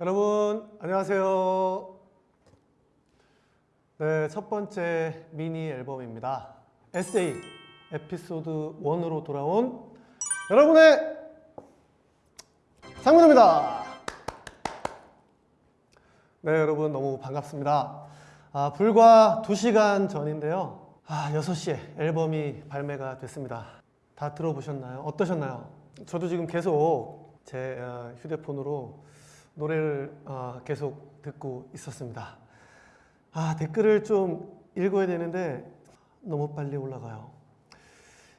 여러분 안녕하세요. 네, 첫 번째 미니 앨범입니다. 에세이 에피소드 1으로 돌아온 여러분의 상문입니다. 네, 여러분 너무 반갑습니다. 아, 불과 2시간 전인데요. 아, 6시에 앨범이 발매가 됐습니다. 다 들어보셨나요? 어떠셨나요? 저도 지금 계속 제 어, 휴대폰으로 노래를 어, 계속 듣고 있었습니다. 아, 댓글을 좀 읽어야 되는데 너무 빨리 올라가요.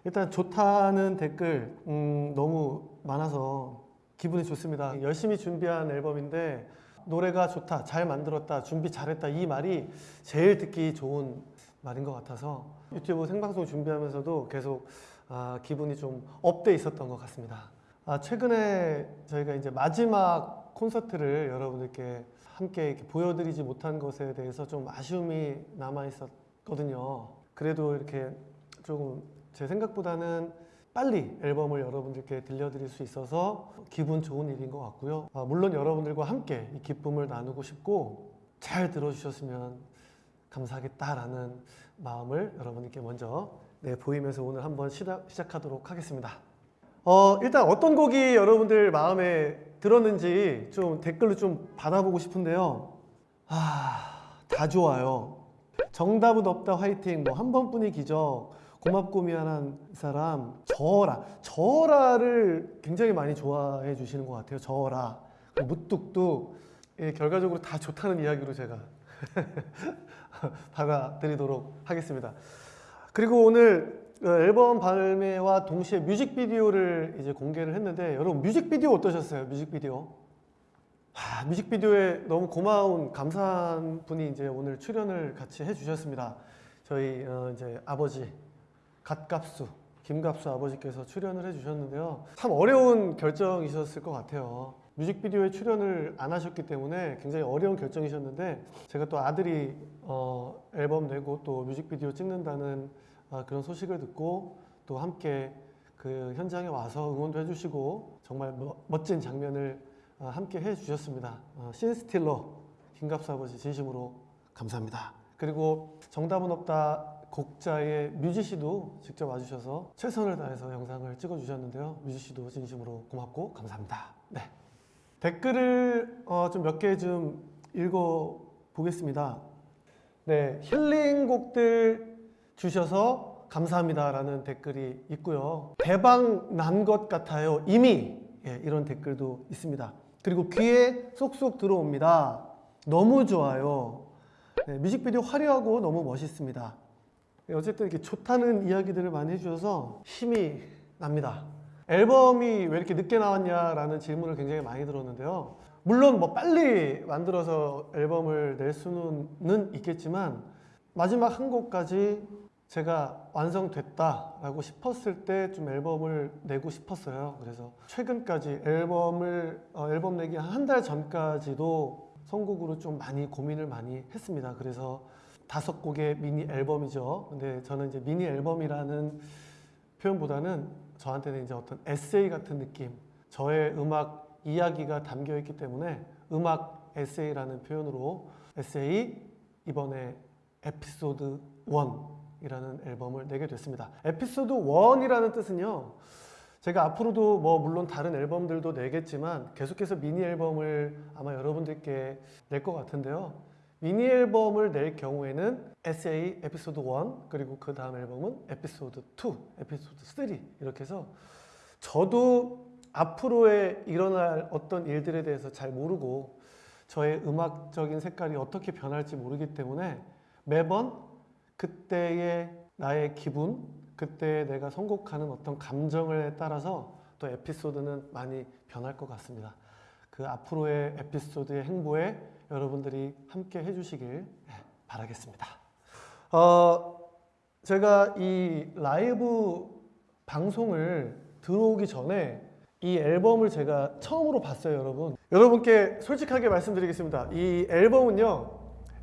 일단 좋다는 댓글 음, 너무 많아서 기분이 좋습니다. 열심히 준비한 앨범인데 노래가 좋다, 잘 만들었다, 준비 잘했다 이 말이 제일 듣기 좋은 말인 것 같아서 유튜브 생방송 준비하면서도 계속 아, 기분이 좀 up돼 있었던 것 같습니다. 아, 최근에 저희가 이제 마지막 콘서트를 여러분들께 함께 보여드리지 못한 것에 대해서 좀 아쉬움이 남아 있었거든요. 그래도 이렇게 조금 제 생각보다는 빨리 앨범을 여러분들께 들려드릴 수 있어서 기분 좋은 일인 것 같고요. 아, 물론 여러분들과 함께 이 기쁨을 나누고 싶고 잘 들어주셨으면 감사하겠다라는 마음을 여러분께 먼저 네, 보이면서 오늘 한번 시작, 시작하도록 하겠습니다. 어, 일단 어떤 곡이 여러분들 마음에 들었는지 좀 댓글로 좀 받아보고 싶은데요. 아, 다 좋아요. 정답은 없다 화이팅, 뭐 한 번뿐이 기적, 고맙고 미안한 사람, 저라. 저라를 굉장히 많이 좋아해 주시는 것 같아요. 저라. 무뚝뚝. 예, 결과적으로 다 좋다는 이야기로 제가 받아들이도록 하겠습니다. 그리고 오늘 어, 앨범 발매와 동시에 뮤직비디오를 이제 공개를 했는데 여러분 뮤직비디오 어떠셨어요? 뮤직비디오? 하, 뮤직비디오에 너무 고마운 감사한 분이 이제 오늘 출연을 같이 해주셨습니다. 저희 어, 이제 아버지 갓갑수 김갑수 아버지께서 출연을 해주셨는데요. 참 어려운 결정이셨을 것 같아요. 뮤직비디오에 출연을 안 하셨기 때문에 굉장히 어려운 결정이셨는데 제가 또 아들이 어, 앨범 내고 또 뮤직비디오 찍는다는 아, 그런 소식을 듣고 또 함께 그 현장에 와서 응원도 해주시고 정말 뭐- 멋진 장면을 아, 함께 해주셨습니다. 어, 신스틸러 김갑수 아버지 진심으로 감사합니다. 그리고 정답은 없다 곡자의 뮤지 씨도 직접 와주셔서 최선을 다해서 영상을 찍어주셨는데요. 뮤지 씨도 진심으로 고맙고 감사합니다. 네. 댓글을 어, 좀몇 개 좀 읽어 보겠습니다. 네, 힐링곡들 주셔서 감사합니다라는 댓글이 있고요. 대박 난 것 같아요. 이미 예, 이런 댓글도 있습니다. 그리고 귀에 쏙쏙 들어옵니다. 너무 좋아요. 네, 뮤직비디오 화려하고 너무 멋있습니다. 네, 어쨌든 이렇게 좋다는 이야기들을 많이 해주셔서 힘이 납니다. 앨범이 왜 이렇게 늦게 나왔냐라는 질문을 굉장히 많이 들었는데요. 물론 뭐 빨리 만들어서 앨범을 낼 수는 있겠지만 마지막 한 곡까지 제가 완성됐다라고 싶었을 때 좀 앨범을 내고 싶었어요. 그래서 최근까지 앨범을 어, 앨범 내기 한 달 전까지도 선곡으로 좀 많이 고민을 많이 했습니다. 그래서 다섯 곡의 미니 앨범이죠. 근데 저는 이제 미니 앨범이라는 표현보다는 저한테는 이제 어떤 에세이 같은 느낌, 저의 음악 이야기가 담겨 있기 때문에 음악 에세이라는 표현으로 에세이 이번에 에피소드 1 이라는 앨범을 내게 됐습니다. 에피소드 1이라는 뜻은요. 제가 앞으로도 뭐 물론 다른 앨범들도 내겠지만 계속해서 미니 앨범을 아마 여러분들께 낼 것 같은데요. 미니 앨범을 낼 경우에는 SA 에피소드 1 그리고 그 다음 앨범은 에피소드 2, 에피소드 3 이렇게 해서 저도 앞으로의 일어날 어떤 일들에 대해서 잘 모르고 저의 음악적인 색깔이 어떻게 변할지 모르기 때문에 매번 그때의 나의 기분, 그때 내가 선곡하는 어떤 감정에 따라서 또 에피소드는 많이 변할 것 같습니다. 그 앞으로의 에피소드의 행보에 여러분들이 함께 해주시길 바라겠습니다. 어, 제가 이 라이브 방송을 들어오기 전에 이 앨범을 제가 처음으로 봤어요, 여러분. 여러분께 솔직하게 말씀드리겠습니다. 이 앨범은요,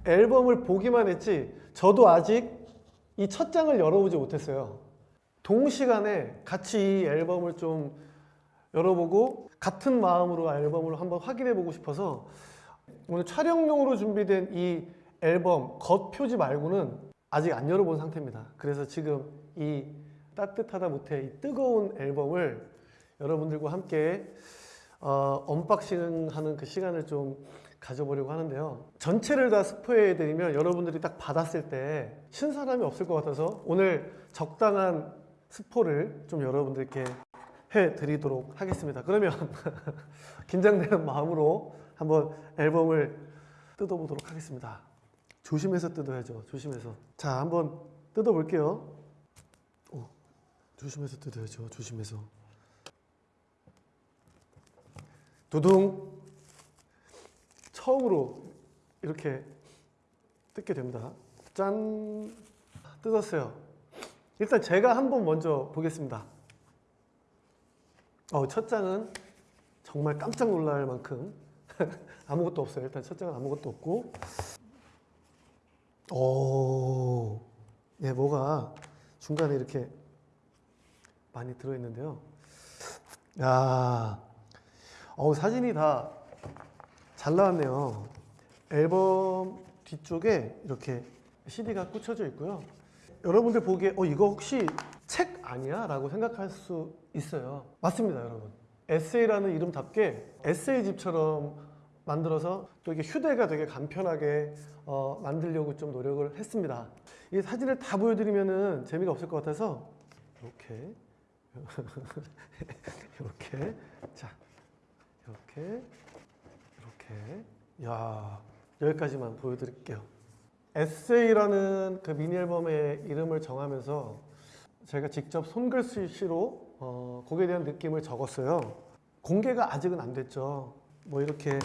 앨범을 보기만 했지, 저도 아직 이 첫 장을 열어보지 못했어요. 동시간에 같이 이 앨범을 좀 열어보고 같은 마음으로 앨범을 한번 확인해 보고 싶어서 오늘 촬영용으로 준비된 이 앨범 겉표지 말고는 아직 안 열어본 상태입니다. 그래서 지금 이 따뜻하다 못해 이 뜨거운 앨범을 여러분들과 함께 어, 언박싱하는 그 시간을 좀 가져보려고 하는데요. 전체를 다 스포해 드리면 여러분들이 딱 받았을 때 신선함이 없을 것 같아서 오늘 적당한 스포를 좀 여러분들께 해 드리도록 하겠습니다. 그러면 긴장되는 마음으로 한번 앨범을 뜯어보도록 하겠습니다. 조심해서 뜯어야죠. 조심해서. 자, 한번 뜯어볼게요. 오, 조심해서 뜯어야죠. 조심해서. 두둥. 처음으로 이렇게 뜯게 됩니다. 짠. 뜯었어요. 일단 제가 한번 먼저 보겠습니다. 어, 첫 장은 정말 깜짝 놀랄 만큼 아무것도 없어요. 일단 첫 장은 아무것도 없고. 오, 예, 뭐가 중간에 이렇게 많이 들어있는데요. 야, 어 사진이 다 잘 나왔네요. 앨범 뒤쪽에 이렇게 CD가 꽂혀져 있고요. 여러분들 보기에 어 이거 혹시 책 아니야? 라고 생각할 수 있어요. 맞습니다, 여러분. 에세이라는 이름답게 에세이집처럼 만들어서 또 이게 휴대가 되게 간편하게 어, 만들려고 좀 노력을 했습니다. 이 사진을 다 보여드리면은 재미가 없을 것 같아서 이렇게 이렇게 자 이렇게 이렇게 야 여기까지만 보여드릴게요. 에세이라는 그 미니 앨범의 이름을 정하면서 제가 직접 손글씨로 어, 곡에 대한 느낌을 적었어요. 공개가 아직은 안 됐죠. 뭐 이렇게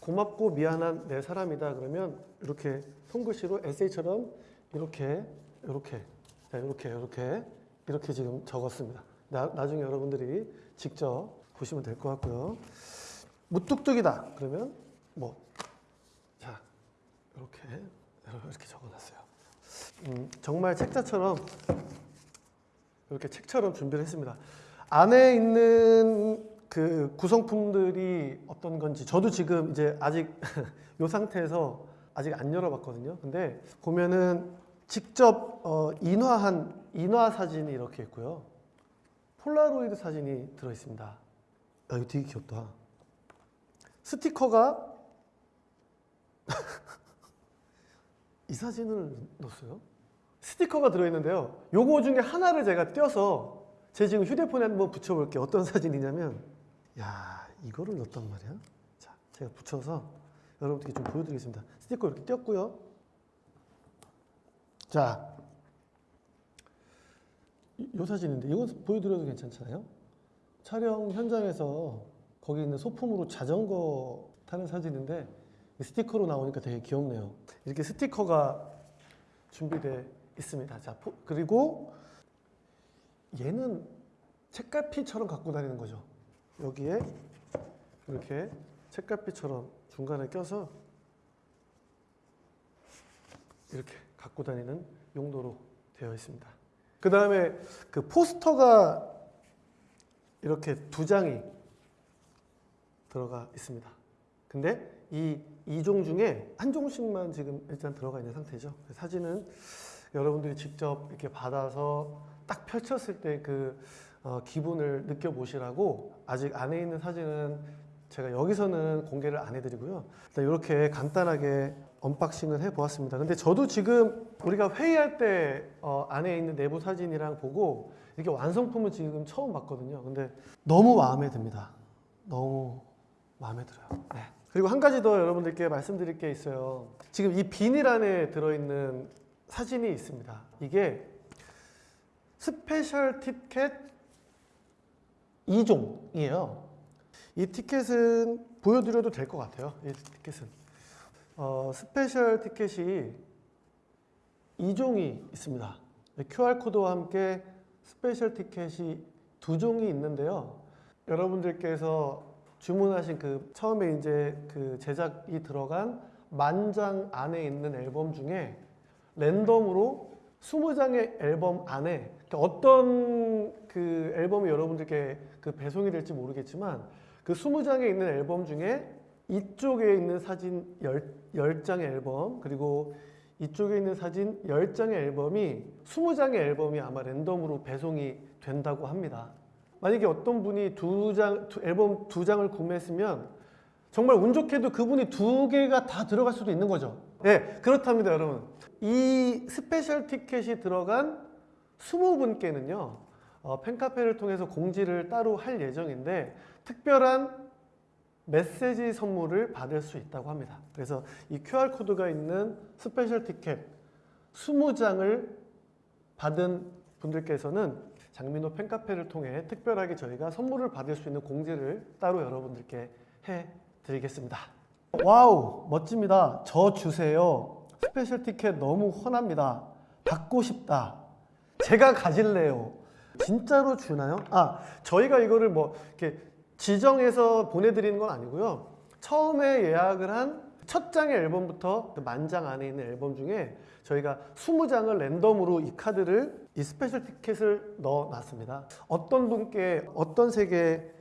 고맙고 미안한 내 사람이다 그러면 이렇게 손글씨로 에세이처럼 이렇게 이렇게 자, 이렇게 이렇게 이렇게 지금 적었습니다. 나, 나중에 여러분들이 직접 보시면 될 것 같고요. 무뚝뚝이다 그러면 뭐 자 이렇게 이렇게 적어놨어요. 음, 정말 책자처럼 이렇게 책처럼 준비를 했습니다. 안에 있는 그 구성품들이 어떤 건지 저도 지금 이제 아직 이 상태에서 아직 안 열어봤거든요. 근데 보면은 직접 어, 인화한 인화 사진이 이렇게 있고요. 폴라로이드 사진이 들어 있습니다. 야, 이거 되게 귀엽다. 스티커가 이 사진을 넣었어요. 스티커가 들어있는데요. 요거 중에 하나를 제가 떼어서 제 지금 휴대폰에 한번 붙여볼게요. 어떤 사진이냐면, 야 이거를 넣었단 말이야. 자, 제가 붙여서 여러분들께 좀 보여드리겠습니다. 스티커 이렇게 띄었고요. 자, 이, 이 사진인데 이거 보여드려도 괜찮잖아요. 촬영 현장에서 거기 있는 소품으로 자전거 타는 사진인데 이 스티커로 나오니까 되게 귀엽네요. 이렇게 스티커가 준비되어 있습니다. 자, 포- 그리고 얘는 책갈피처럼 갖고 다니는 거죠. 여기에 이렇게 책갈피처럼 중간에 껴서 이렇게 갖고 다니는 용도로 되어 있습니다. 그 다음에 그 포스터가 이렇게 두 장이 들어가 있습니다. 근데 이이종 중에 한 종씩만 지금 일단 들어가 있는 상태죠. 그 사진은 여러분들이 직접 이렇게 받아서 딱 펼쳤을 때 그 기분을 느껴보시라고 아직 안에 있는 사진은 제가 여기서는 공개를 안 해드리고요. 일단 이렇게 간단하게 unboxing을 해보았습니다. 근데 저도 지금 우리가 회의할 때 어, 안에 있는 내부 사진이랑 보고 이렇게 완성품을 지금 처음 봤거든요. 근데 너무 마음에 듭니다. 너무 마음에 들어요. 네. 그리고 한 가지 더 여러분들께 말씀드릴 게 있어요. 지금 이 비닐 안에 들어있는 사진이 있습니다. 이게 special 티켓 2종이에요. 이 티켓은 보여드려도 될 것 같아요. 이 티켓은. 어, special 티켓이 2종이 있습니다. QR코드와 함께 special 티켓이 두 종이 있는데요. 여러분들께서 주문하신 그 처음에 이제 그 제작이 들어간 만 장 안에 있는 앨범 중에 랜덤으로 20장의 앨범 안에 어떤 그 앨범이 여러분들께 그 배송이 될지 모르겠지만 그 20장에 있는 앨범 중에 이쪽에 있는 사진 10, 10장의 앨범 그리고 이쪽에 있는 사진 10장의 앨범이 20장의 앨범이 아마 랜덤으로 배송이 된다고 합니다. 만약에 어떤 분이 두 장, 두- 앨범 두 장을 구매했으면 정말 운 좋게도 그분이 두 개가 다 들어갈 수도 있는 거죠. 예, 그렇답니다, 여러분. 이 special 티켓이 들어간 20분께는요, 어, 팬카페를 통해서 공지를 따로 할 예정인데, 특별한 메시지 선물을 받을 수 있다고 합니다. 그래서 이 QR코드가 있는 special 티켓 20장을 받은 분들께서는 장민호 팬카페를 통해 특별하게 저희가 선물을 받을 수 있는 공지를 따로 여러분들께 해 드리겠습니다. 와우, 멋집니다. 저 주세요. special 티켓 너무 헌합니다. 받고 싶다. 제가 가질래요. 진짜로 주나요? 아, 저희가 이거를 뭐 이렇게 지정해서 보내드리는 건 아니고요. 처음에 예약을 한 첫 장의 앨범부터 그 만장 안에 있는 앨범 중에 저희가 20장을 랜덤으로 이 카드를 이 special 티켓을 넣어놨습니다. 어떤 분께 어떤 색의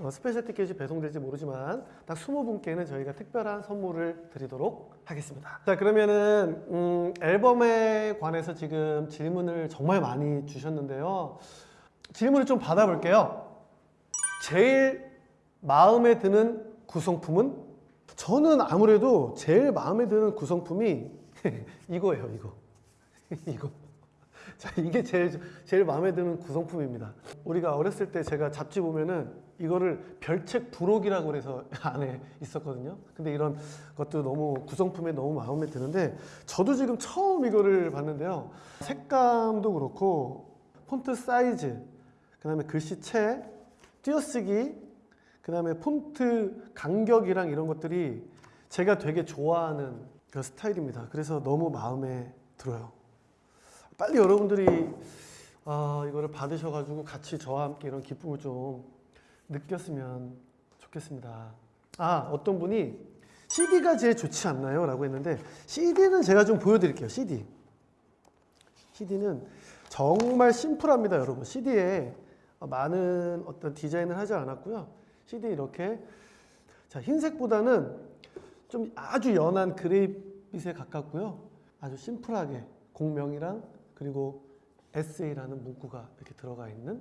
어, special 티켓이 배송될지 모르지만 딱 20분께는 저희가 특별한 선물을 드리도록 하겠습니다. 자 그러면은 음, 앨범에 관해서 지금 질문을 정말 많이 주셨는데요. 질문을 좀 받아볼게요. 제일 마음에 드는 구성품은? 저는 아무래도 제일 마음에 드는 구성품이 이거예요, 이거. 이거. 자, 이게 제일, 제일 마음에 드는 구성품입니다. 우리가 어렸을 때 제가 잡지 보면은 이거를 별책 부록이라고 그래서 안에 있었거든요. 근데 이런 것도 너무 구성품에 너무 마음에 드는데 저도 지금 처음 이거를 봤는데요. 색감도 그렇고 폰트 사이즈, 그 다음에 글씨체, 띄어쓰기, 그 다음에 폰트 간격이랑 이런 것들이 제가 되게 좋아하는 그 스타일입니다. 그래서 너무 마음에 들어요. 빨리 여러분들이 아, 이거를 받으셔가지고 같이 저와 함께 이런 기쁨을 좀 느꼈으면 좋겠습니다. 아, 어떤 분이 CD가 제일 좋지 않나요? 라고 했는데 CD는 제가 좀 보여드릴게요. CD. CD는 정말 심플합니다, 여러분. CD에 많은 어떤 디자인을 하지 않았고요. CD 이렇게 자 흰색보다는 좀 아주 연한 그레이빛에 가깝고요. 아주 심플하게 곡명이랑 그리고 에세이라는 문구가 이렇게 들어가 있는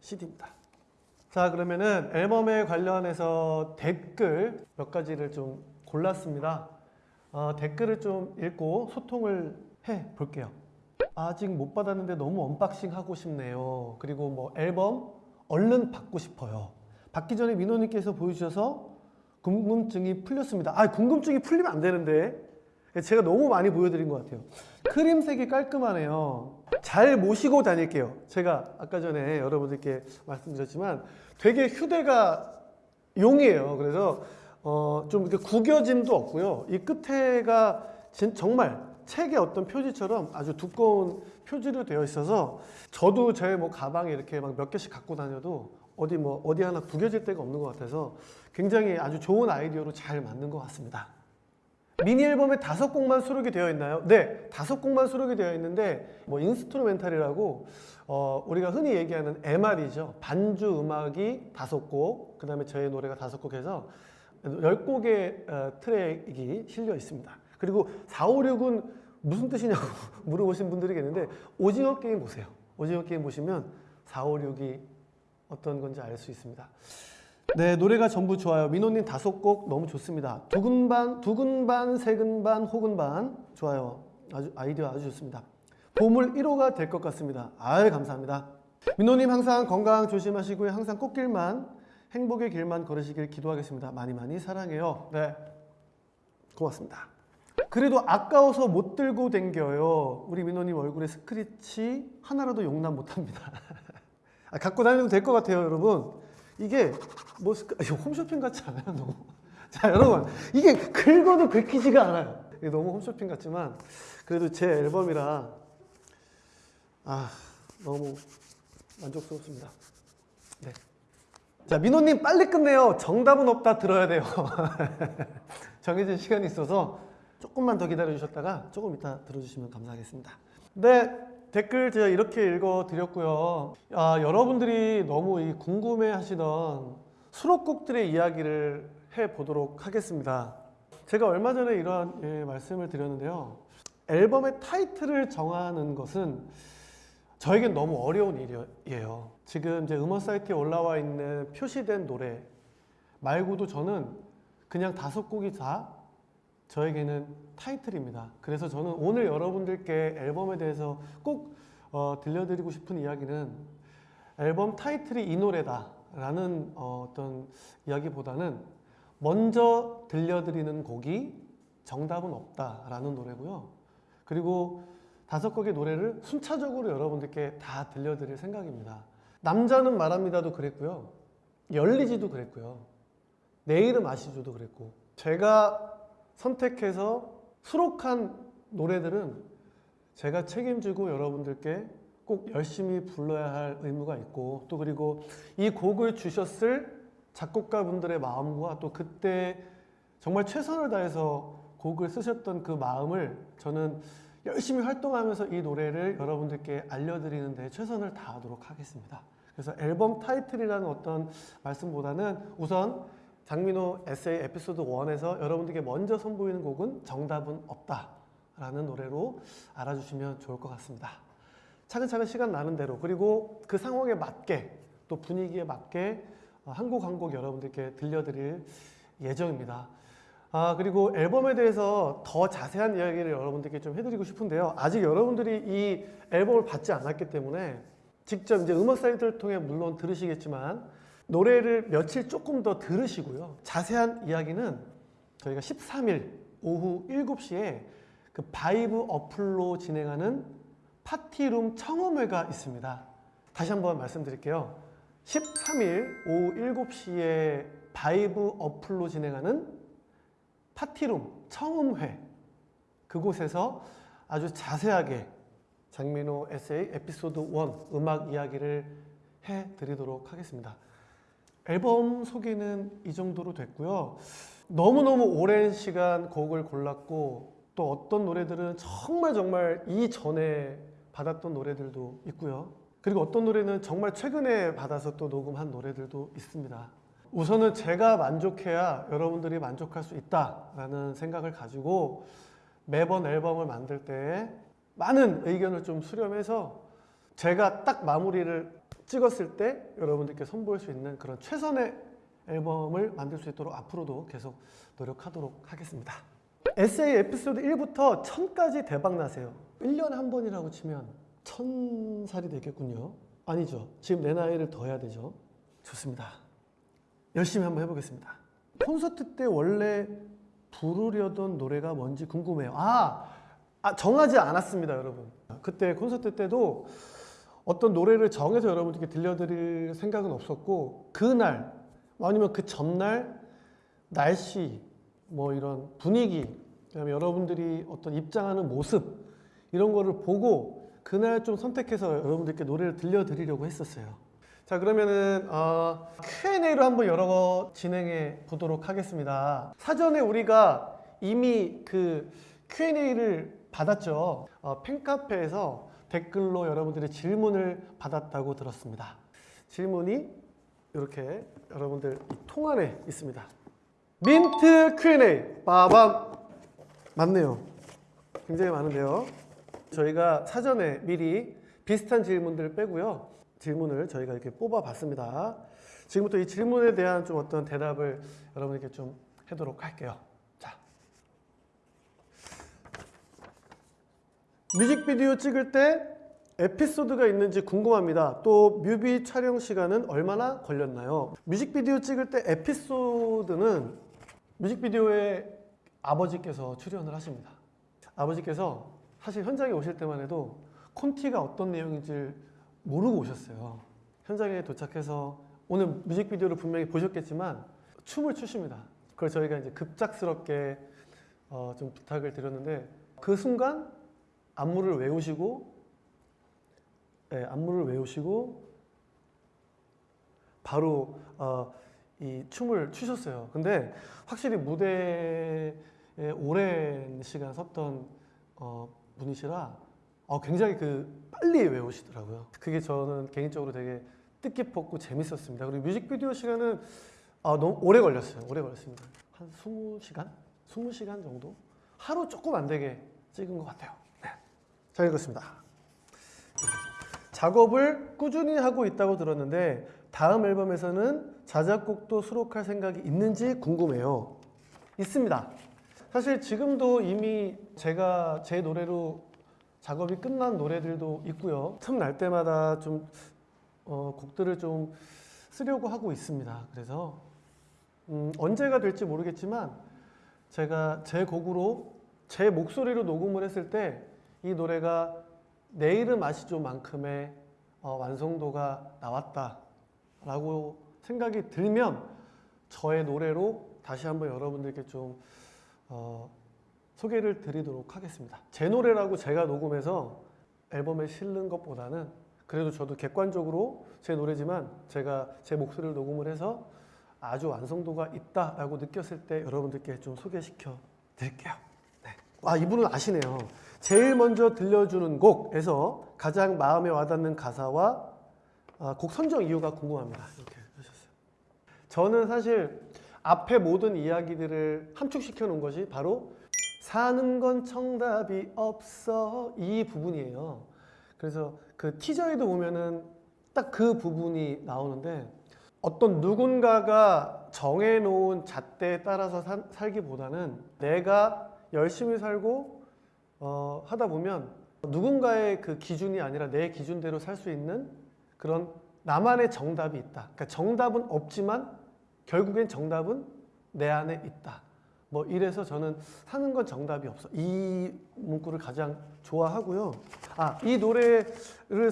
CD입니다. 자 그러면은 앨범에 관련해서 댓글 몇 가지를 좀 골랐습니다. 어, 댓글을 좀 읽고 소통을 해 볼게요. 아직 못 받았는데 너무 unboxing 하고 싶네요. 그리고 뭐 앨범 얼른 받고 싶어요. 받기 전에 민호님께서 보여주셔서 궁금증이 풀렸습니다. 아 궁금증이 풀리면 안 되는데 제가 너무 많이 보여드린 것 같아요. 크림색이 깔끔하네요. 잘 모시고 다닐게요. 제가 아까 전에 여러분들께 말씀드렸지만 되게 휴대가 용이에요. 그래서 어, 좀 이렇게 구겨짐도 없고요. 이 끝에가 진, 정말 책의 어떤 표지처럼 아주 두꺼운 표지로 되어 있어서 저도 제 뭐 가방에 이렇게 막 몇 개씩 갖고 다녀도 어디 뭐 어디 하나 구겨질 데가 없는 것 같아서 굉장히 아주 좋은 아이디어로 잘 만든 것 같습니다. 미니 앨범에 다섯 곡만 수록이 되어 있나요? 네, 다섯 곡만 수록이 되어 있는데 뭐 instrumental이라고 어, 우리가 흔히 얘기하는 MR이죠. 반주 음악이 다섯 곡, 그 다음에 저의 노래가 다섯 곡 해서 열 곡의 어, 트랙이 실려 있습니다. 그리고 4, 5, 6은 무슨 뜻이냐고 물어보신 분들이 계시는데 오징어 게임 보세요. 오징어 게임 보시면 4, 5, 6이 어떤 건지 알 수 있습니다. 네, 노래가 전부 좋아요. 민호님 다섯 곡 너무 좋습니다. 두근 반, 두근 반, 세근 반, 혹은 반 좋아요. 아주 아이디어 아주 좋습니다. 보물 1호가 될 것 같습니다. 아유 감사합니다. 민호님 항상 건강 조심하시고요. 항상 꽃길만 행복의 길만 걸으시길 기도하겠습니다. 많이 많이 사랑해요. 네, 고맙습니다. 그래도 아까워서 못 들고 댕겨요. 우리 민호님 얼굴에 스크래치 하나라도 용납 못합니다. 아, 갖고 다녀도 될 것 같아요, 여러분. 이게 뭐. 이거 홈쇼핑 같지 않아요, 너무? 자, 여러분, 이게 긁어도 긁히지가 않아요. 이게 너무 홈쇼핑 같지만 그래도 제 앨범이라 아 너무 만족스럽습니다. 네. 자, 민호님 빨리 끝내요. 정답은 없다 들어야 돼요. 정해진 시간이 있어서 조금만 더 기다려 주셨다가 조금 이따 들어주시면 감사하겠습니다. 네, 댓글 제가 이렇게 읽어드렸고요. 아, 여러분들이 너무 이 궁금해하시던 수록곡들의 이야기를 해보도록 하겠습니다. 제가 얼마 전에 이러한 예, 말씀을 드렸는데요. 앨범의 타이틀을 정하는 것은 저에겐 너무 어려운 일이에요. 지금 이제 음원 사이트에 올라와 있는 표시된 노래 말고도 저는 그냥 다섯 곡이 다 저에게는 타이틀입니다. 그래서 저는 오늘 여러분들께 앨범에 대해서 꼭 어, 들려드리고 싶은 이야기는 앨범 타이틀이 이 노래다 라는 어, 어떤 이야기보다는 먼저 들려드리는 곡이 정답은 없다 라는 노래고요. 그리고 다섯 곡의 노래를 순차적으로 여러분들께 다 들려드릴 생각입니다. 남자는 말합니다도 그랬고요. 열리지도 그랬고요. 내 이름 아시죠도 그랬고 제가 선택해서 수록한 노래들은 제가 책임지고 여러분들께 꼭 열심히 불러야 할 의무가 있고 또 그리고 이 곡을 주셨을 작곡가분들의 마음과 또 그때 정말 최선을 다해서 곡을 쓰셨던 그 마음을 저는 열심히 활동하면서 이 노래를 여러분들께 알려드리는 데 최선을 다하도록 하겠습니다. 그래서 앨범 타이틀이라는 어떤 말씀보다는 우선 장민호 에세이 에피소드 1에서 여러분들께 먼저 선보이는 곡은 정답은 없다 라는 노래로 알아주시면 좋을 것 같습니다. 차근차근 시간 나는 대로 그리고 그 상황에 맞게 또 분위기에 맞게 한 곡 한 곡 여러분들께 들려드릴 예정입니다. 아, 그리고 앨범에 대해서 더 자세한 이야기를 여러분들께 좀 해드리고 싶은데요. 아직 여러분들이 이 앨범을 받지 않았기 때문에 직접 이제 음악 사이트를 통해 물론 들으시겠지만 노래를 며칠 조금 더 들으시고요. 자세한 이야기는 저희가 13일 오후 7시에 그 바이브 어플로 진행하는 파티룸 청음회가 있습니다. 다시 한번 말씀드릴게요. 13일 오후 7시에 바이브 어플로 진행하는 파티룸 청음회 그곳에서 아주 자세하게 장민호 에세이 에피소드 1 음악 이야기를 해드리도록 하겠습니다. 앨범 소개는 이 정도로 됐고요. 너무너무 오랜 시간 곡을 골랐고 또 어떤 노래들은 정말 정말 이전에 받았던 노래들도 있고요. 그리고 어떤 노래는 정말 최근에 받아서 또 녹음한 노래들도 있습니다. 우선은 제가 만족해야 여러분들이 만족할 수 있다라는 생각을 가지고 매번 앨범을 만들 때 많은 의견을 좀 수렴해서 제가 딱 마무리를 찍었을 때 여러분들께 선보일 수 있는 그런 최선의 앨범을 만들 수 있도록 앞으로도 계속 노력하도록 하겠습니다. 에세이 에피소드 1부터 1000까지 대박 나세요. 1년에 한 번이라고 치면 1000살이 되겠군요. 아니죠. 지금 내 나이를 더 해야 되죠. 좋습니다. 열심히 한번 해보겠습니다. 콘서트 때 원래 부르려던 노래가 뭔지 궁금해요. 아, 아 정하지 않았습니다, 여러분. 그때 콘서트 때도 어떤 노래를 정해서 여러분들께 들려드릴 생각은 없었고 그날 아니면 그 전날 날씨 뭐 이런 분위기 그다음에 여러분들이 어떤 입장하는 모습 이런 거를 보고 그날 좀 선택해서 여러분들께 노래를 들려드리려고 했었어요. 자 그러면은 어, Q&A로 한번 여러 진행해 보도록 하겠습니다. 사전에 우리가 이미 그 Q&A를 받았죠. 어, 팬카페에서 댓글로 여러분들의 질문을 받았다고 들었습니다. 질문이 이렇게 여러분들 통 안에 있습니다. 민트 Q&A 빠밤 맞네요. 굉장히 많은데요. 저희가 사전에 미리 비슷한 질문들을 빼고요. 질문을 저희가 이렇게 뽑아봤습니다. 지금부터 이 질문에 대한 좀 어떤 대답을 여러분에게 좀 하도록 할게요. 자, 뮤직비디오 찍을 때 에피소드가 있는지 궁금합니다. 또 뮤비 촬영 시간은 얼마나 걸렸나요? 뮤직비디오 찍을 때 에피소드는 뮤직비디오에 아버지께서 출연을 하십니다. 아버지께서 사실 현장에 오실 때만 해도 콘티가 어떤 내용인지 모르고 오셨어요. 현장에 도착해서 오늘 뮤직비디오를 분명히 보셨겠지만 춤을 추십니다. 그걸 저희가 이제 급작스럽게 어, 좀 부탁을 드렸는데 그 순간 안무를 외우시고 네, 안무를 외우시고 바로 어, 이 춤을 추셨어요. 근데 확실히 무대에 오랜 시간 섰던 어, 분이시라 어, 굉장히 그 빨리 외우시더라고요. 그게 저는 개인적으로 되게 뜻깊었고 재밌었습니다. 그리고 뮤직비디오 시간은 아, 너무 오래 걸렸어요. 오래 걸렸습니다. 한 20시간? 20시간 정도? 하루 조금 안 되게 찍은 것 같아요. 네. 잘 읽었습니다. 작업을 꾸준히 하고 있다고 들었는데 다음 앨범에서는 자작곡도 수록할 생각이 있는지 궁금해요. 있습니다. 사실 지금도 이미 제가 제 노래로 작업이 끝난 노래들도 있고요. 틈 날 때마다 좀 어, 곡들을 좀 쓰려고 하고 있습니다. 그래서 음, 언제가 될지 모르겠지만 제가 제 곡으로 제 목소리로 녹음을 했을 때 이 노래가 내 이름 아시죠 만큼의 어, 완성도가 나왔다 라고 생각이 들면 저의 노래로 다시 한번 여러분들께 좀 어, 소개를 드리도록 하겠습니다. 제 노래라고 제가 녹음해서 앨범에 실는 것보다는 그래도 저도 객관적으로 제 노래지만 제가 제 목소리를 녹음을 해서 아주 완성도가 있다라고 느꼈을 때 여러분들께 좀 소개시켜 드릴게요. 네. 아 이분은 아시네요. 제일 먼저 들려주는 곡에서 가장 마음에 와닿는 가사와 아, 곡 선정 이유가 궁금합니다. 이렇게 하셨어요. 저는 사실 앞에 모든 이야기들을 함축시켜 놓은 것이 바로 사는 건 정답이 없어 이 부분이에요. 그래서 그 티저에도 보면은 딱 그 부분이 나오는데 어떤 누군가가 정해놓은 잣대에 따라서 사- 살기보다는 내가 열심히 살고 어, 하다 보면 누군가의 그 기준이 아니라 내 기준대로 살 수 있는 그런 나만의 정답이 있다. 그러니까 정답은 없지만 결국엔 정답은 내 안에 있다. 뭐 이래서 저는 사는 건 정답이 없어. 이 문구를 가장 좋아하고요. 아, 이 노래를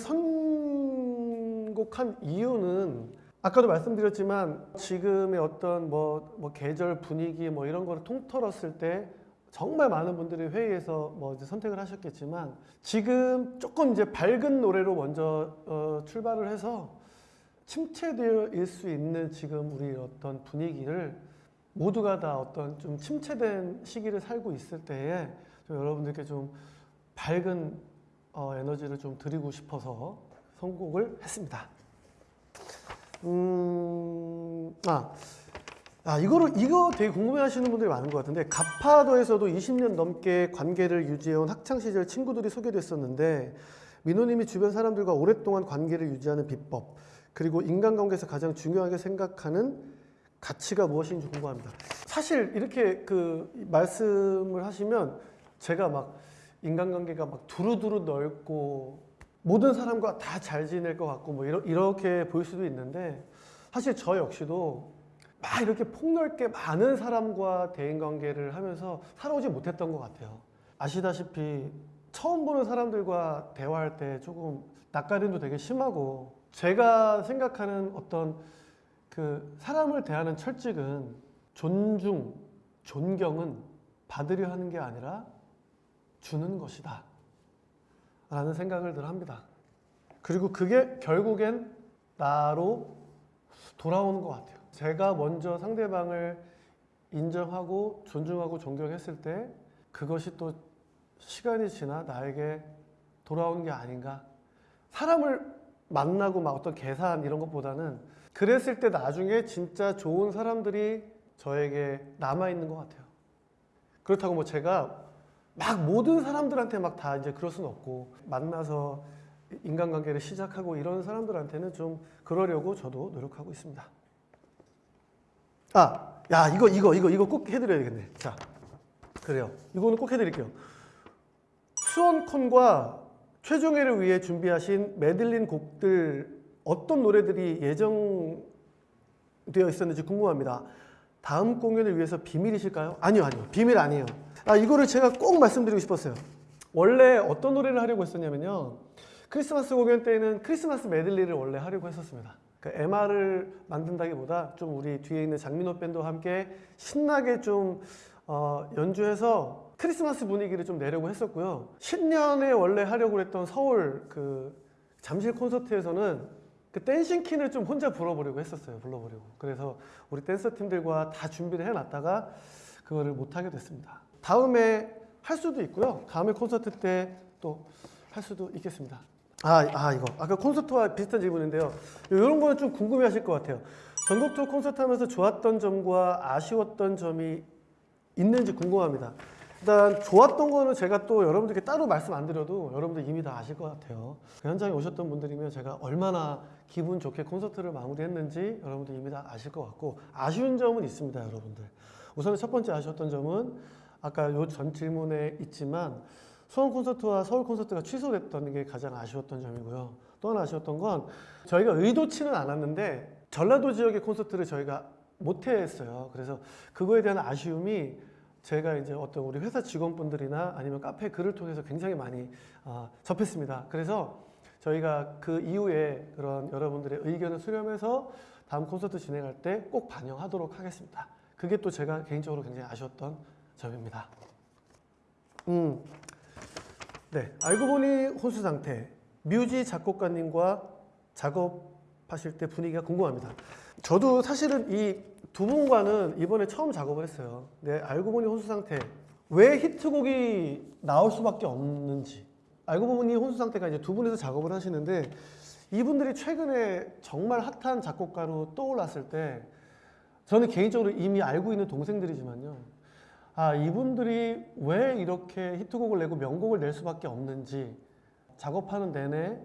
선곡한 이유는 아까도 말씀드렸지만 지금의 어떤 뭐, 뭐 계절 분위기 뭐 이런 거를 통틀었을 때 정말 많은 분들이 회의에서 뭐 이제 선택을 하셨겠지만 지금 조금 이제 밝은 노래로 먼저 어, 출발을 해서 침체되어 수 있는 지금 우리 어떤 분위기를 모두가 다 어떤 좀 침체된 시기를 살고 있을 때에 좀 여러분들께 좀 밝은 어, 에너지를 좀 드리고 싶어서 선곡을 했습니다. 음, 아, 아 이거를 이거 되게 궁금해 하시는 분들이 많은 것 같은데 가파도에서도 20년 넘게 관계를 유지해온 학창 시절 친구들이 소개됐었는데 민호님이 주변 사람들과 오랫동안 관계를 유지하는 비법 그리고 인간관계에서 가장 중요하게 생각하는 가치가 무엇인지 궁금합니다. 사실 이렇게 그 말씀을 하시면 제가 막 인간관계가 막 두루두루 넓고 모든 사람과 다 잘 지낼 것 같고 뭐 이렇게 보일 수도 있는데 사실 저 역시도 막 이렇게 폭넓게 많은 사람과 대인관계를 하면서 살아오지 못했던 것 같아요. 아시다시피 처음 보는 사람들과 대화할 때 조금 낯가림도 되게 심하고 제가 생각하는 어떤 그 사람을 대하는 철칙은 존중, 존경은 받으려 하는 게 아니라 주는 것이다. 라는 생각을 늘 합니다. 그리고 그게 결국엔 나로 돌아오는 것 같아요. 제가 먼저 상대방을 인정하고 존중하고 존경했을 때 그것이 또 시간이 지나 나에게 돌아오는 게 아닌가. 사람을 만나고 막 어떤 계산 이런 것보다는 그랬을 때 나중에 진짜 좋은 사람들이 저에게 남아있는 것 같아요. 그렇다고 뭐 제가 막 모든 사람들한테 막 다 이제 그럴 수는 없고 만나서 인간관계를 시작하고 이런 사람들한테는 좀 그러려고 저도 노력하고 있습니다. 아, 야 이거 이거 이거 이거 꼭 해드려야겠네. 자, 그래요. 이거는 꼭 해드릴게요. 수원콘과 최종회를 위해 준비하신 메들린 곡들 어떤 노래들이 예정되어 있었는지 궁금합니다. 다음 공연을 위해서 비밀이실까요? 아니요, 아니요. 비밀 아니에요. 아, 이거를 제가 꼭 말씀드리고 싶었어요. 원래 어떤 노래를 하려고 했었냐면요. 크리스마스 공연 때는 크리스마스 메들리를 원래 하려고 했었습니다. 그 MR을 만든다기보다 좀 우리 뒤에 있는 장민호 밴드와 함께 신나게 좀 어, 연주해서 크리스마스 분위기를 좀 내려고 했었고요. 10년에 원래 하려고 했던 서울 그 잠실 콘서트에서는 그 댄싱 퀸을 좀 혼자 불러보려고 했었어요. 불러보려고. 그래서 우리 댄서 팀들과 다 준비를 해놨다가 그거를 못하게 됐습니다. 다음에 할 수도 있고요. 다음에 콘서트 때 또 할 수도 있겠습니다. 아, 아 이거 아까 콘서트와 비슷한 질문인데요. 이런 거는 좀 궁금해 하실 것 같아요. 전국 투어 콘서트 하면서 좋았던 점과 아쉬웠던 점이 있는지 궁금합니다. 일단 좋았던 거는 제가 또 여러분들께 따로 말씀 안 드려도 여러분들 이미 다 아실 것 같아요. 그 현장에 오셨던 분들이면 제가 얼마나 기분 좋게 콘서트를 마무리했는지 여러분들 이미 다 아실 것 같고 아쉬운 점은 있습니다, 여러분들. 우선 첫 번째 아쉬웠던 점은 아까 요 전 질문에 있지만 수원 콘서트와 서울 콘서트가 취소됐던 게 가장 아쉬웠던 점이고요. 또 하나 아쉬웠던 건 저희가 의도치는 않았는데 전라도 지역의 콘서트를 저희가 못했어요. 그래서 그거에 대한 아쉬움이 제가 이제 어떤 우리 회사 직원분들이나 아니면 카페 글을 통해서 굉장히 많이 아, 접했습니다. 그래서 저희가 그 이후에 그런 여러분들의 의견을 수렴해서 다음 콘서트 진행할 때 꼭 반영하도록 하겠습니다. 그게 또 제가 개인적으로 굉장히 아쉬웠던 점입니다. 음, 네, 알고 보니 혼수 상태. 뮤지 작곡가님과 작업하실 때 분위기가 궁금합니다. 저도 사실은 이 두 분과는 이번에 처음 작업을 했어요. 네, 알고 보니 혼수 상태. 왜 히트곡이 나올 수밖에 없는지. 알고 보니 혼수 상태가 이제 두 분이서 작업을 하시는데 이분들이 최근에 정말 핫한 작곡가로 떠올랐을 때 저는 개인적으로 이미 알고 있는 동생들이지만요. 아, 이분들이 왜 이렇게 히트곡을 내고 명곡을 낼 수밖에 없는지 작업하는 내내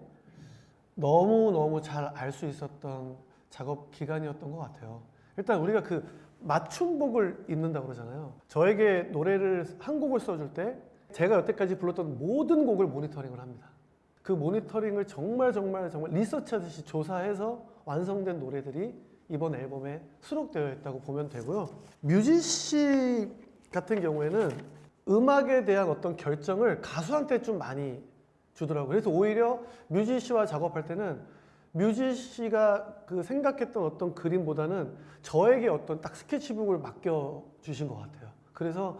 너무너무 잘 알 수 있었던 작업 기간이었던 것 같아요. 일단 우리가 그 맞춤곡을 입는다고 그러잖아요. 저에게 노래를 한 곡을 써줄 때 제가 여태까지 불렀던 모든 곡을 모니터링을 합니다. 그 모니터링을 정말 정말 정말 리서치하듯이 조사해서 완성된 노래들이 이번 앨범에 수록되어 있다고 보면 되고요. 뮤지씨 같은 경우에는 음악에 대한 어떤 결정을 가수한테 좀 많이 주더라고요. 그래서 오히려 뮤지 씨와 작업할 때는 뮤지 씨가 그 생각했던 어떤 그림보다는 저에게 어떤 딱 스케치북을 맡겨 주신 것 같아요. 그래서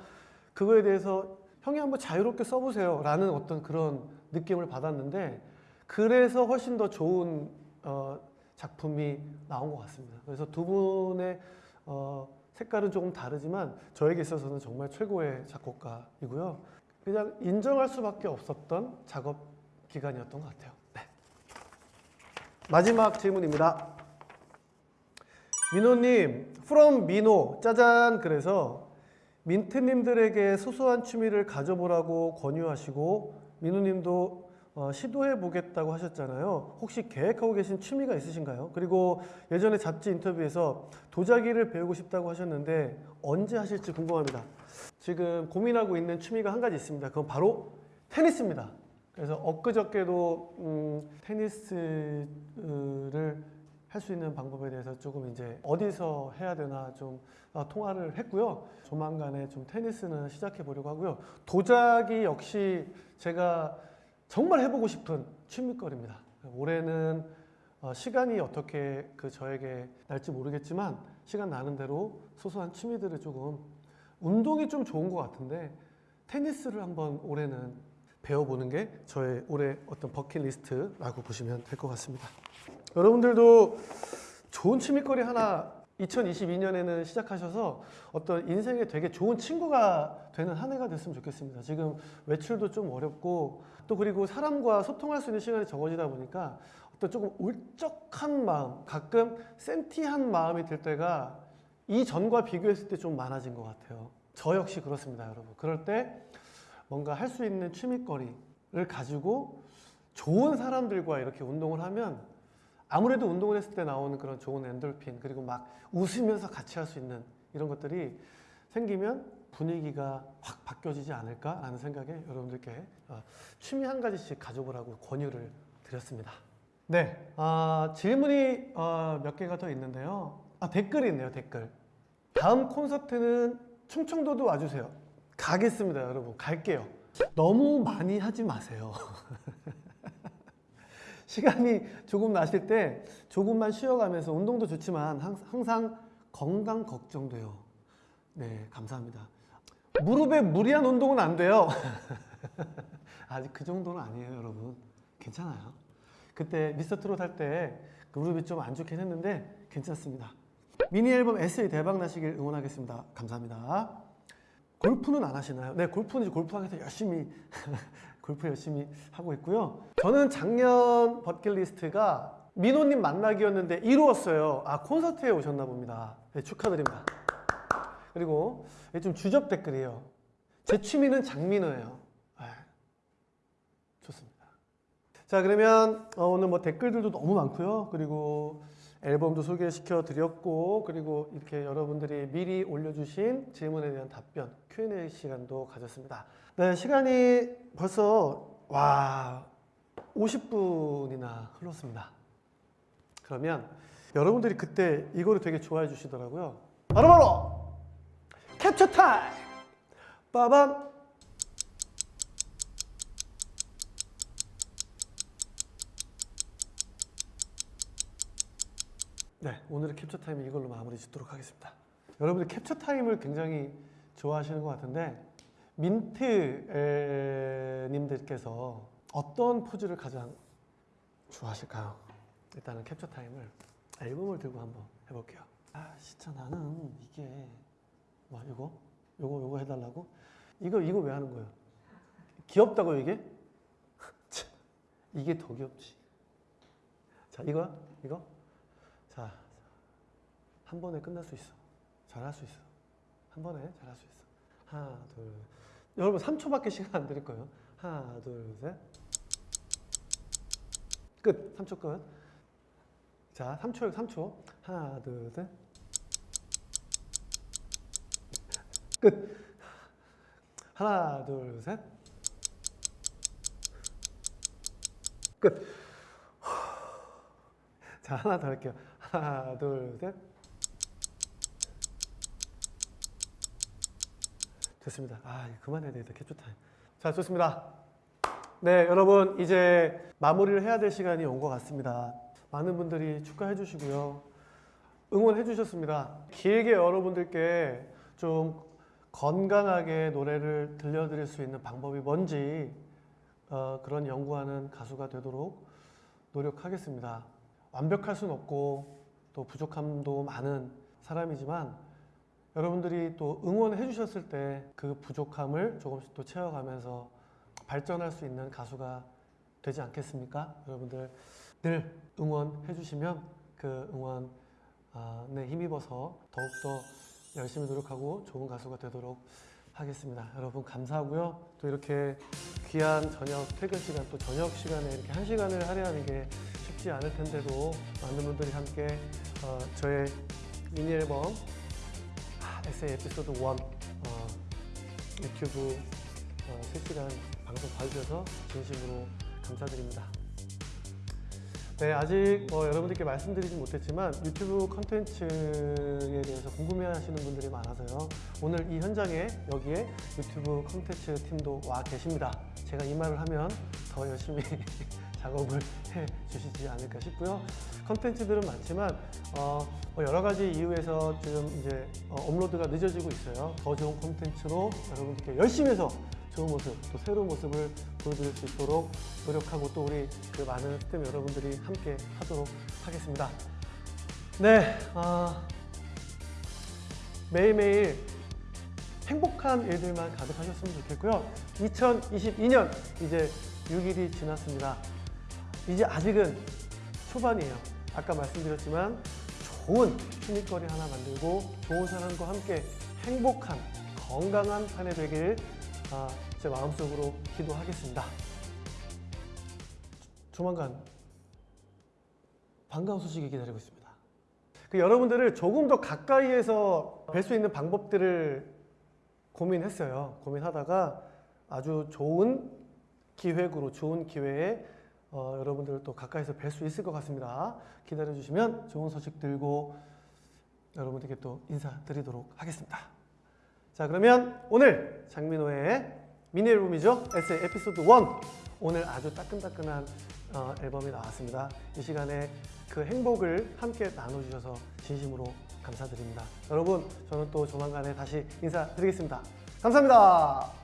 그거에 대해서 형이 한번 자유롭게 써보세요. 라는 어떤 그런 느낌을 받았는데 그래서 훨씬 더 좋은 어, 작품이 나온 것 같습니다. 그래서 두 분의 어, 색깔은 조금 다르지만 저에게 있어서는 정말 최고의 작곡가이고요. 그냥 인정할 수밖에 없었던 작업 기간이었던 것 같아요. 네. 마지막 질문입니다. 민호님, from 민호, 짜잔. 그래서 민트님들에게 소소한 취미를 가져보라고 권유하시고 민호님도 어, 시도해 보겠다고 하셨잖아요. 혹시 계획하고 계신 취미가 있으신가요? 그리고 예전에 잡지 인터뷰에서 도자기를 배우고 싶다고 하셨는데 언제 하실지 궁금합니다. 지금 고민하고 있는 취미가 한 가지 있습니다. 그건 바로 테니스입니다. 그래서 엊그저께도 음, 테니스를 할 수 있는 방법에 대해서 조금 이제 어디서 해야 되나 좀 어, 통화를 했고요. 조만간에 좀 테니스는 시작해 보려고 하고요. 도자기 역시 제가 정말 해보고 싶은 취미거리입니다. 올해는 어, 시간이 어떻게 그 저에게 날지 모르겠지만 시간 나는 대로 소소한 취미들을 조금 운동이 좀 좋은 것 같은데 테니스를 한번 올해는 배워보는 게 저의 올해 어떤 버킷리스트라고 보시면 될 것 같습니다. 여러분들도 좋은 취미거리 하나 2022년에는 시작하셔서 어떤 인생에 되게 좋은 친구가 되는 한 해가 됐으면 좋겠습니다. 지금 외출도 좀 어렵고 또 그리고 사람과 소통할 수 있는 시간이 적어지다 보니까 어떤 조금 울적한 마음, 가끔 센티한 마음이 들 때가 이전과 비교했을 때 좀 많아진 것 같아요. 저 역시 그렇습니다, 여러분. 그럴 때 뭔가 할 수 있는 취미거리를 가지고 좋은 사람들과 이렇게 운동을 하면 아무래도 운동을 했을 때 나오는 그런 좋은 엔돌핀 그리고 막 웃으면서 같이 할 수 있는 이런 것들이 생기면 분위기가 확 바뀌어지지 않을까라는 생각에 여러분들께 어, 취미 한 가지씩 가져보라고 권유를 드렸습니다. 네, 아, 질문이 어, 몇 개가 더 있는데요. 아, 댓글이 있네요, 댓글. 다음 콘서트는 충청도도 와주세요. 가겠습니다, 여러분. 갈게요. 너무 많이 하지 마세요. 시간이 조금 나실 때 조금만 쉬어가면서 운동도 좋지만 항- 항상 건강 걱정돼요. 네, 감사합니다. 무릎에 무리한 운동은 안 돼요. 아직 그 정도는 아니에요, 여러분. 괜찮아요. 그때 미스터 트롯 할 때 무릎이 좀 안 좋긴 했는데 괜찮습니다. 미니 앨범 SE 대박 나시길 응원하겠습니다. 감사합니다. 골프는 안 하시나요? 네, 골프는 위해서 열심히 골프 열심히 하고 있고요. 저는 작년 버킷리스트가 민호님 만나기였는데 이루었어요. 아 콘서트에 오셨나 봅니다. 네, 축하드립니다. 그리고 좀 주접 댓글이에요. 제 취미는 장민호예요. 네, 좋습니다. 자 그러면 어, 오늘 뭐 댓글들도 너무 많고요. 그리고 앨범도 소개시켜 드렸고 그리고 이렇게 여러분들이 미리 올려주신 질문에 대한 답변 Q&A 시간도 가졌습니다. 네 시간이 벌써 와 50분이나 흘렀습니다. 그러면 여러분들이 그때 이거를 되게 좋아해 주시더라고요. 바로바로 캡처 타임! 빠밤! 네, 오늘의 캡처 타임은 이걸로 마무리 짓도록 하겠습니다. 여러분들 캡처 타임을 굉장히 좋아하시는 것 같은데 민트 님들께서 어떤 포즈를 가장 좋아하실까요? 일단은 캡처 타임을 앨범을 들고 한번 해볼게요. 아 진짜 나는 이게 뭐 이거 요거 요거 해달라고 이거 이거 왜 하는 거예요? 귀엽다고 이게? 참, 이게 더 귀엽지. 자 이거야 이거 자 한 번에 끝날 수 있어. 잘할 수 있어. 한 번에 잘할 수 있어. 하나 둘 여러분 3초밖에 시간 안 드릴 거예요. 하나 둘 셋. 끝. 3초 끝. 자, 3초, 3초. 하나, 둘, 셋. 끝. 하나, 둘, 셋. 끝. 자, 하나 더 할게요. 하나, 둘, 셋. 됐습니다. 아, 그만해야 되겠다. 캡처 타임. 자, 좋습니다. 네, 여러분 이제 마무리를 해야 될 시간이 온 것 같습니다. 많은 분들이 축하해 주시고요. 응원해 주셨습니다. 길게 여러분들께 좀 건강하게 노래를 들려드릴 수 있는 방법이 뭔지 어, 그런 연구하는 가수가 되도록 노력하겠습니다. 완벽할 수는 없고 또 부족함도 많은 사람이지만 여러분들이 또 응원해 주셨을 때 그 부족함을 조금씩 또 채워가면서 발전할 수 있는 가수가 되지 않겠습니까? 여러분들 늘 응원해 주시면 그 응원에 힘입어서 더욱더 열심히 노력하고 좋은 가수가 되도록 하겠습니다. 여러분 감사하고요. 또 이렇게 귀한 저녁 퇴근 시간 또 저녁 시간에 이렇게 한 시간을 할애하는 게 쉽지 않을 텐데도 많은 분들이 함께 어, 저의 미니 앨범 아, 에세이 에피소드 1 어, 유튜브 어, 실시간 방송 봐주셔서 진심으로 감사드립니다. 네, 아직 뭐 여러분들께 말씀드리진 못했지만 유튜브 컨텐츠에 대해서 궁금해하시는 분들이 많아서요. 오늘 이 현장에 여기에 유튜브 컨텐츠 팀도 와 계십니다. 제가 이 말을 하면 더 열심히 작업을 해 주시지 않을까 싶고요. 컨텐츠들은 많지만 어, 뭐 여러 가지 이유에서 지금 이제 어, 업로드가 늦어지고 있어요. 더 좋은 컨텐츠로 여러분들께 열심히 해서 좋은 모습, 또 새로운 모습을 보여드릴 수 있도록 노력하고 또 우리 그 많은 스태프 여러분들이 함께 하도록 하겠습니다. 네, 아, 매일매일 행복한 일들만 가득하셨으면 좋겠고요. 2022년 이제 6일이 지났습니다. 이제 아직은 초반이에요. 아까 말씀드렸지만 좋은 취미거리 하나 만들고 좋은 사람과 함께 행복한 건강한 한해 되길 아, 제 마음속으로 기도하겠습니다. 조만간 반가운 소식이 기다리고 있습니다. 그 여러분들을 조금 더 가까이에서 뵐 수 있는 방법들을 고민했어요. 고민하다가 아주 좋은 기획으로 좋은 기회에 어, 여러분들을 또 가까이서 뵐 수 있을 것 같습니다. 기다려 주시면 좋은 소식 들고 여러분들께 또 인사드리도록 하겠습니다. 자 그러면 오늘 장민호의 미니 앨범이죠. 에세이 에피소드 1 오늘 아주 따끈따끈한 어, 앨범이 나왔습니다. 이 시간에 그 행복을 함께 나눠주셔서 진심으로 감사드립니다. 여러분 저는 또 조만간에 다시 인사드리겠습니다. 감사합니다.